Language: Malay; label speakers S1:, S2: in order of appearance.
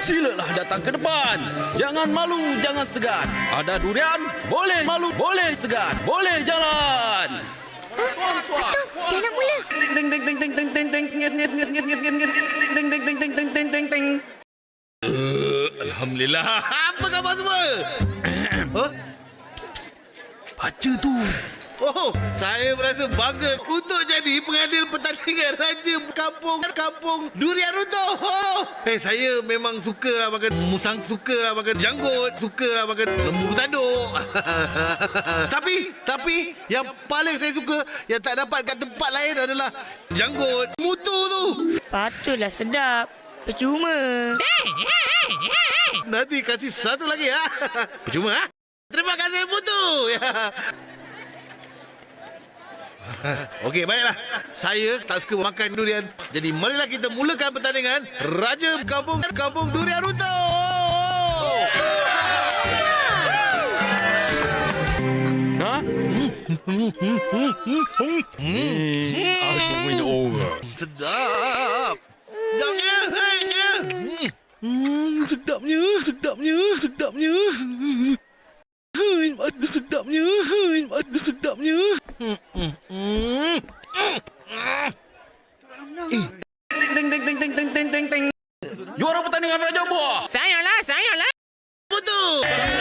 S1: Silalah datang ke depan. Jangan malu, jangan segan. Ada durian? Boleh malu, boleh segan. Boleh jalan.
S2: Dah nak mula.
S3: Alhamdulillah. Apa khabar semua? huh?
S1: Baca tu.
S3: Oh, saya merasa bangga untuk jadi pengadil pertandingan Raja Kampung Kampung Durian Runtuh. Oh, hey, saya memang suka lah makan musang, suka lah makan janggut, suka lah makan lembu tanduk. tapi, tapi yang paling saya suka yang tak dapat kat tempat lain adalah janggut mutu tu.
S4: Patutlah sedap. Percuma.
S3: Nanti kasih satu lagi ha. Percuma ha. Terima kasih Putu. Ya. Okey, baiklah. Saya tak suka makan durian. Jadi marilah kita mulakan pertandingan Raja Kampung Kampung Durian Runtuh.
S1: Ha? Aku win over.
S3: Sedap. Sedapnya. Ya. Hmm, sedapnya, sedapnya, sedapnya. Hai, ada
S1: Eh. Juara pertandingan Raja Buah.
S4: Sayalah, sayalah.
S3: betul.